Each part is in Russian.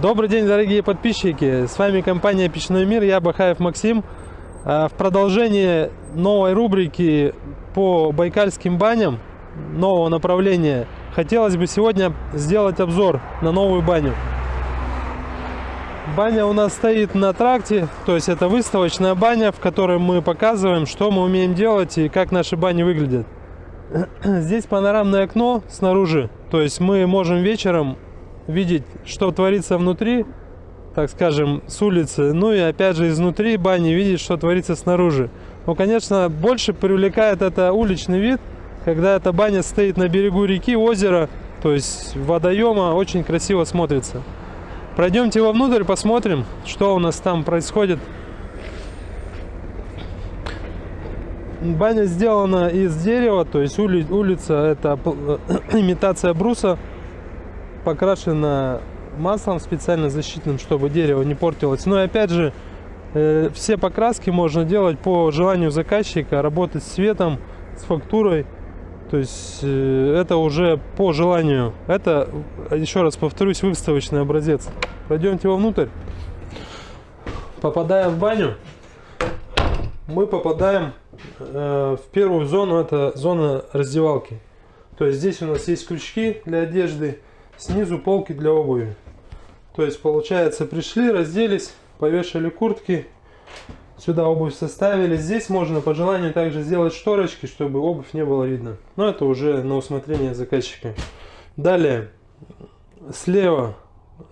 Добрый день, дорогие подписчики! С вами компания Печной мир, я Бахаев Максим. А, в продолжение новой рубрики по байкальским баням, нового направления, хотелось бы сегодня сделать обзор на новую баню. Баня у нас стоит на тракте, то есть это выставочная баня, в которой мы показываем, что мы умеем делать и как наши бани выглядят. Здесь панорамное окно снаружи, то есть мы можем вечером видеть, что творится внутри, так скажем, с улицы, ну и опять же изнутри бани видеть, что творится снаружи. Но, конечно, больше привлекает это уличный вид, когда эта баня стоит на берегу реки, озера, то есть водоема, очень красиво смотрится. Пройдемте вовнутрь, посмотрим, что у нас там происходит. Баня сделана из дерева, то есть ули, улица это имитация бруса покрашена маслом специально защитным, чтобы дерево не портилось. Но ну опять же, э, все покраски можно делать по желанию заказчика, работать с цветом, с фактурой. То есть э, это уже по желанию. Это, еще раз повторюсь, выставочный образец. Пройдемте вовнутрь. Попадая в баню, мы попадаем э, в первую зону, это зона раздевалки. То есть здесь у нас есть крючки для одежды, снизу полки для обуви. То есть получается пришли, разделись, повешали куртки, сюда обувь составили. Здесь можно по желанию также сделать шторочки, чтобы обувь не было видно. Но это уже на усмотрение заказчика. Далее, слева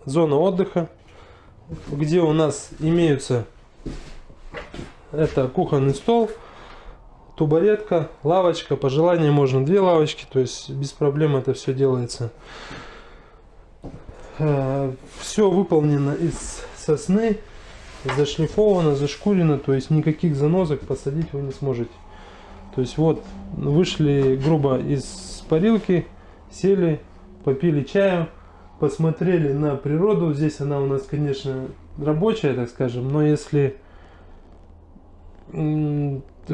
зона отдыха, где у нас имеются это кухонный стол, тубаретка, лавочка. По желанию можно две лавочки, то есть без проблем это все делается. Э, все выполнено из сосны, зашлифовано, зашкурено, то есть никаких занозок посадить вы не сможете. То есть вот вышли грубо из парилки, сели, попили чаю, посмотрели на природу. Здесь она у нас, конечно, рабочая, так скажем, но если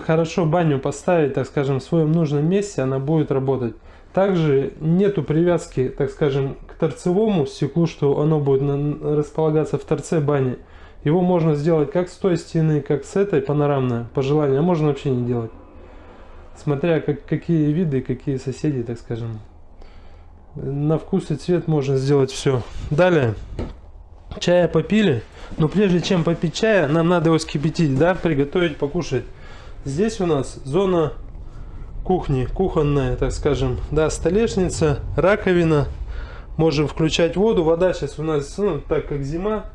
хорошо баню поставить, так скажем, в своем нужном месте, она будет работать. Также нету привязки, так скажем, к торцевому стеклу, что оно будет располагаться в торце бани. Его можно сделать как с той стены, как с этой панорамной, по желанию, а можно вообще не делать. Смотря как, какие виды, какие соседи, так скажем. На вкус и цвет можно сделать все. Далее, чая попили, но прежде чем попить чая, нам надо его скипятить, да, приготовить, покушать. Здесь у нас зона кухни, кухонная, так скажем, да, столешница, раковина. Можем включать воду. Вода сейчас у нас, ну, так как зима,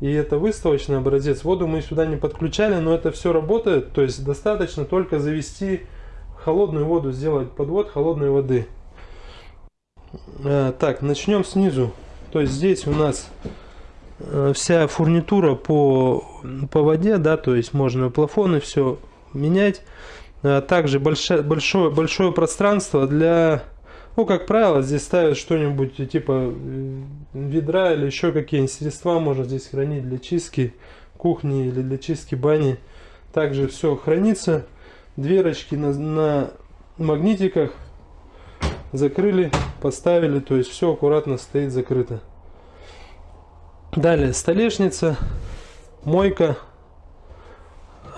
и это выставочный образец, воду мы сюда не подключали, но это все работает. То есть достаточно только завести холодную воду, сделать подвод холодной воды. А, так, начнем снизу. То есть здесь у нас э, вся фурнитура по, по воде, да, то есть можно плафоны все менять. Э, также большое, большое, большое пространство для, ну, как правило, здесь ставят что-нибудь типа э, ведра или еще какие-нибудь средства можно здесь хранить для чистки кухни или для чистки бани. Также все хранится. Дверочки на, на магнитиках закрыли, поставили, то есть все аккуратно стоит закрыто. Далее столешница, мойка,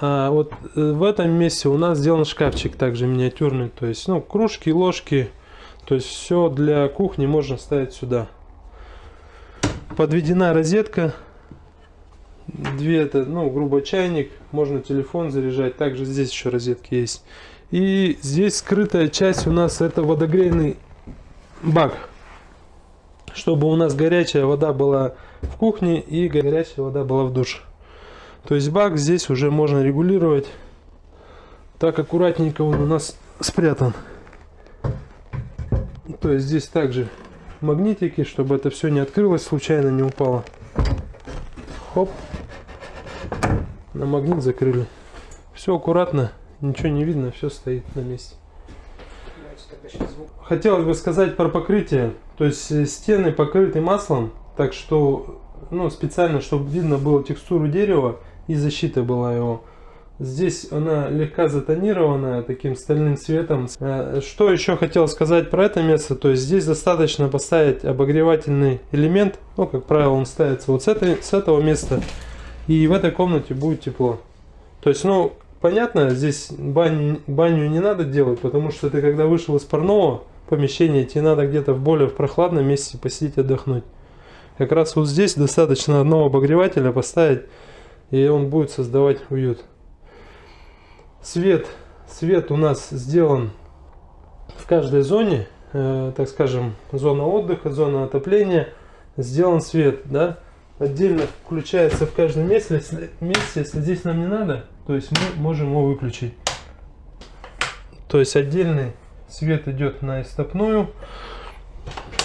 а вот э, в этом месте у нас сделан шкафчик также миниатюрный. То есть, ну, кружки, ложки. То есть, все для кухни можно ставить сюда. Подведена розетка. Две это, ну, грубо чайник. Можно телефон заряжать. Также здесь еще розетки есть. И здесь скрытая часть у нас это водогрейный бак. Чтобы у нас горячая вода была в кухне и горячая вода была в душе. То есть бак здесь уже можно регулировать. Так аккуратненько он у нас спрятан. То есть здесь также магнитики, чтобы это все не открылось, случайно не упало. Хоп. На магнит закрыли. Все аккуратно, ничего не видно, все стоит на месте. Хотелось бы сказать про покрытие. То есть э, стены покрыты маслом, так что ну, специально, чтобы видно было текстуру дерева и защита была его. Здесь она легко затонирована таким стальным цветом. Э, что еще хотел сказать про это место, то есть здесь достаточно поставить обогревательный элемент, ну как правило он ставится вот с, этой, с этого места, и в этой комнате будет тепло. То есть, ну, понятно, здесь баню, баню не надо делать, потому что ты когда вышел из парного помещения, тебе надо где-то в более в прохладном месте посидеть отдохнуть. Как раз вот здесь достаточно одного обогревателя поставить, и он будет создавать уют. Свет, свет у нас сделан в каждой зоне, э, так скажем, зона отдыха, зона отопления, сделан свет, да, отдельно включается в каждом месте, если, месте, если здесь нам не надо, то есть мы можем его выключить. То есть отдельный свет идет на истопную,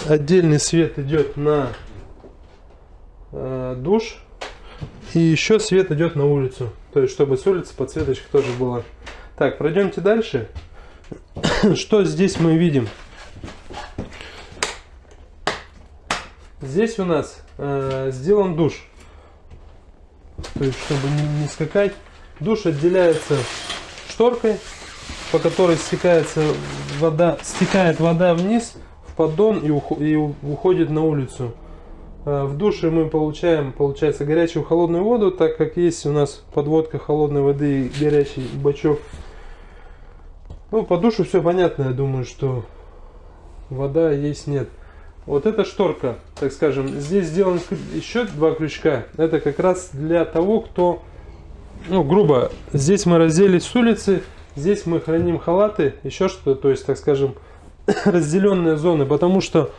отдельный свет идет на э, душ, и еще свет идет на улицу. То есть, чтобы с улицы подсветочка тоже была. Так, пройдемте дальше. Что здесь мы видим? Здесь у нас э, сделан душ. То есть, чтобы не, не скакать. Душ отделяется шторкой, по которой стекается вода, стекает вода вниз в поддон и, и уходит на улицу. Э, в душе мы получаем, получается, горячую холодную воду, так как есть у нас подводка холодной воды и горячий бачок. Ну, по душу все понятно, я думаю, что вода есть нет. Вот эта шторка, так скажем, здесь сделан еще два крючка. Это как раз для того, кто, ну, грубо, здесь мы разделись с улицы, здесь мы храним халаты, еще что-то, то есть, так скажем, разделенные зоны, потому что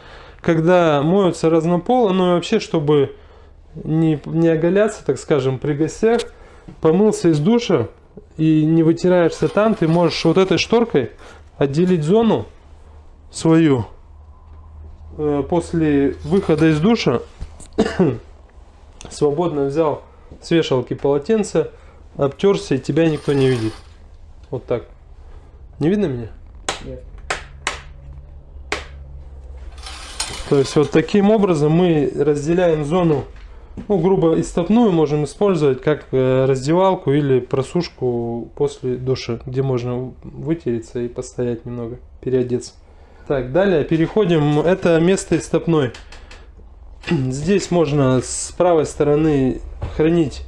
когда моются разнополо, ну и вообще, чтобы не, не оголяться, так скажем, при гостях, помылся из душа и не вытираешься там, ты можешь вот этой шторкой отделить зону свою э, после выхода из душа свободно взял с вешалки полотенце, обтерся и тебя никто не видит. Вот так. Не видно меня? Нет. То есть вот таким образом мы разделяем зону, ну грубо истопную можем использовать как э, раздевалку или просушку после душа, где можно вытереться и постоять немного, переодеться. Так, далее переходим, это место истопной. Здесь можно с правой стороны хранить,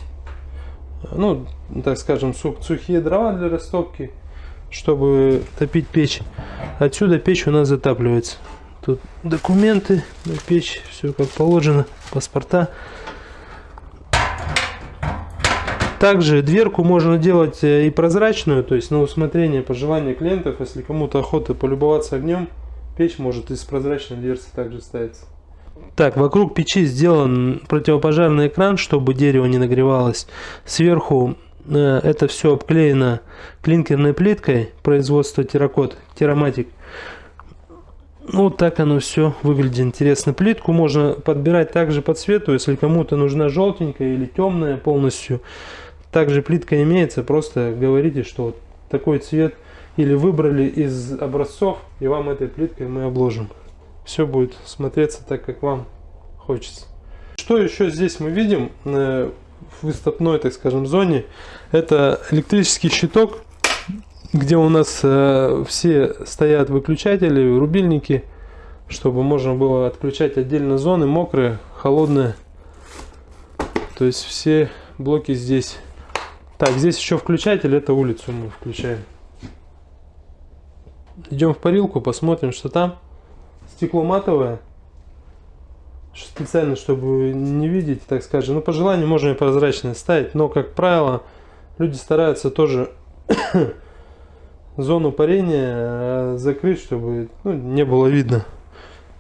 ну, так скажем, сухие дрова для растопки, чтобы топить печь. Отсюда печь у нас затапливается. Тут документы на печь, все как положено, паспорта. Также дверку можно делать э, и прозрачную, то есть на усмотрение, по желанию клиентов, если кому-то охота полюбоваться огнем, печь может из прозрачной дверцы также ставиться. Так, вокруг печи сделан противопожарный экран, чтобы дерево не нагревалось. Сверху э, это все обклеено клинкерной плиткой производства терракот, тераматик. Ну, вот так оно все выглядит интересно. Плитку можно подбирать также по цвету, если кому-то нужна желтенькая или темная полностью. Также плитка имеется, просто говорите, что вот такой цвет или выбрали из образцов, и вам этой плиткой мы обложим. Все будет смотреться так, как вам хочется. Что еще здесь мы видим э, в выставной, так скажем, зоне? Это электрический щиток где у нас э, все стоят выключатели, рубильники, чтобы можно было отключать отдельно зоны, мокрые, холодные. То есть все блоки здесь. Так, здесь еще включатель, это улицу мы включаем. Идем в парилку, посмотрим, что там. Стекло матовое. Специально, чтобы не видеть, так скажем. Ну, по желанию можно и прозрачное ставить, но, как правило, люди стараются тоже зону парения э, закрыть, чтобы ну, не было видно,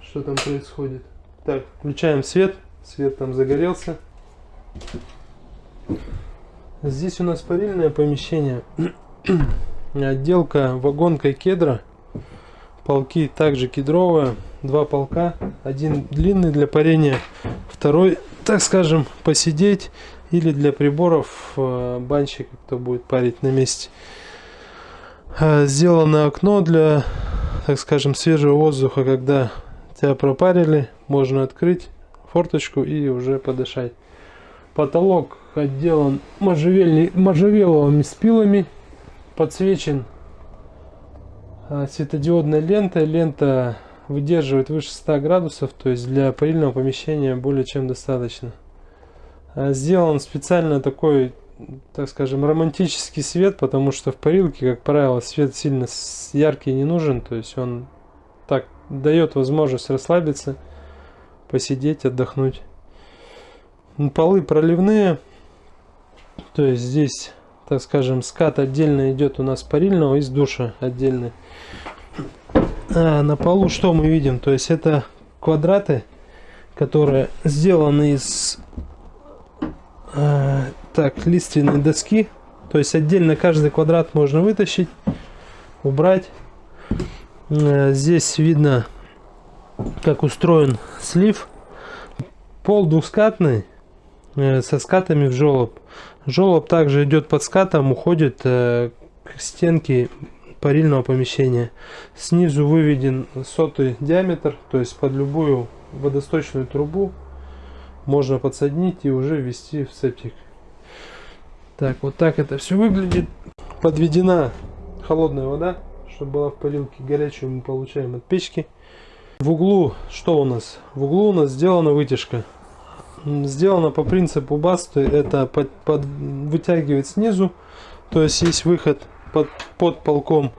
что там происходит. Так, включаем свет. Свет там загорелся. Здесь у нас парильное помещение. Отделка вагонкой кедра. Полки также кедровые. Два полка. Один длинный для парения. Второй, так скажем, посидеть. Или для приборов э, банщик, кто будет парить на месте. Э, сделано окно для, так скажем, свежего воздуха, когда тебя пропарили, можно открыть форточку и уже подышать. Потолок отделан можжевеловыми спилами, подсвечен а, светодиодной лентой. Лента выдерживает выше 100 градусов, то есть для парильного помещения более чем достаточно. А, сделан специально такой, так скажем, романтический свет, потому что в парилке, как правило, свет сильно яркий не нужен, то есть он так дает возможность расслабиться, посидеть, отдохнуть. Полы проливные, то есть здесь, так скажем, скат отдельно идет у нас парильного из душа отдельный. А на полу что мы видим? То есть это квадраты, которые сделаны из э, так лиственной доски. То есть отдельно каждый квадрат можно вытащить, убрать. Э, здесь видно, как устроен слив. Пол двускатный э, со скатами в желоб. Желоб также идет под скатом, уходит э, к стенке парильного помещения. Снизу выведен сотый диаметр, то есть под любую водосточную трубу можно подсоединить и уже ввести в септик. Так, вот так это все выглядит. Подведена холодная вода, чтобы была в парилке. Горячую мы получаем от печки. В углу что у нас? В углу у нас сделана вытяжка. Сделано по принципу басты. Это под, под, вытягивает снизу. То есть есть выход под, под полком.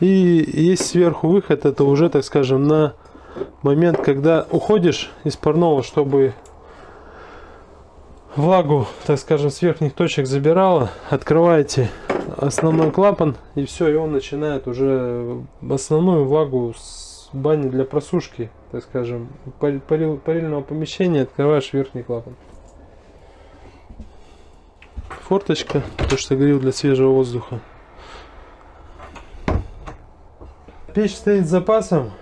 И есть сверху выход. Это уже, так скажем, на момент, когда уходишь из парного, чтобы влагу, так скажем, с верхних точек забирала, открываете основной клапан и все, и он начинает уже основную влагу с бани для просушки, так скажем, парил, парильного помещения открываешь верхний клапан. Форточка, то что говорил для свежего воздуха. Печь стоит с запасом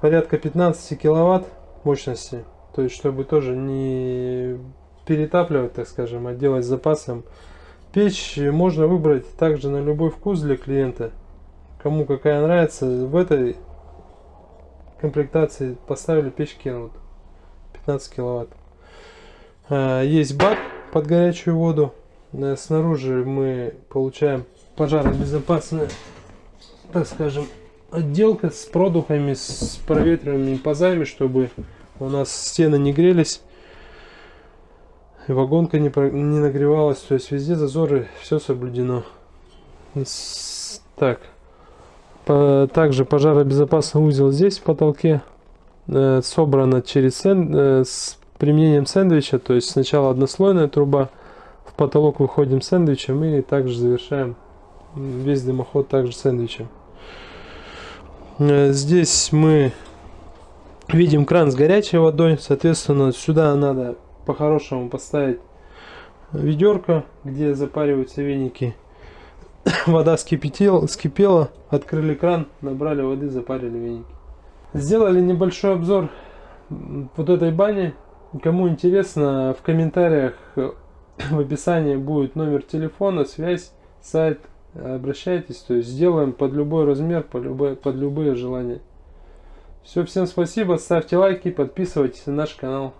порядка 15 киловатт мощности. То есть, чтобы тоже не перетапливать, так скажем, делать с запасом. Печь можно выбрать также на любой вкус для клиента. Кому какая нравится. В этой комплектации поставили печь Kenwood 15 киловатт. А, есть бак под горячую воду. Э, снаружи мы получаем пожаробезопасная, так скажем, отделка с продухами, с проветриваемыми пазами, чтобы у нас стены не грелись вагонка не, про, не нагревалась, то есть везде зазоры, все соблюдено. Так, по, также пожаробезопасный узел здесь в потолке, э, собрано через сэнд, э, с применением сэндвича, то есть сначала однослойная труба, в потолок выходим сэндвичем и также завершаем весь дымоход также сэндвичем. Э, здесь мы видим кран с горячей водой, соответственно сюда надо по-хорошему поставить ведерко, где запариваются веники. Вода скипятила, скипела, открыли кран, набрали воды, запарили веники. Сделали небольшой обзор вот этой бани. Кому интересно, в комментариях в описании будет номер телефона, связь, сайт. Обращайтесь, то есть сделаем под любой размер, под любые, под любые желания. Все, всем спасибо, ставьте лайки, подписывайтесь на наш канал.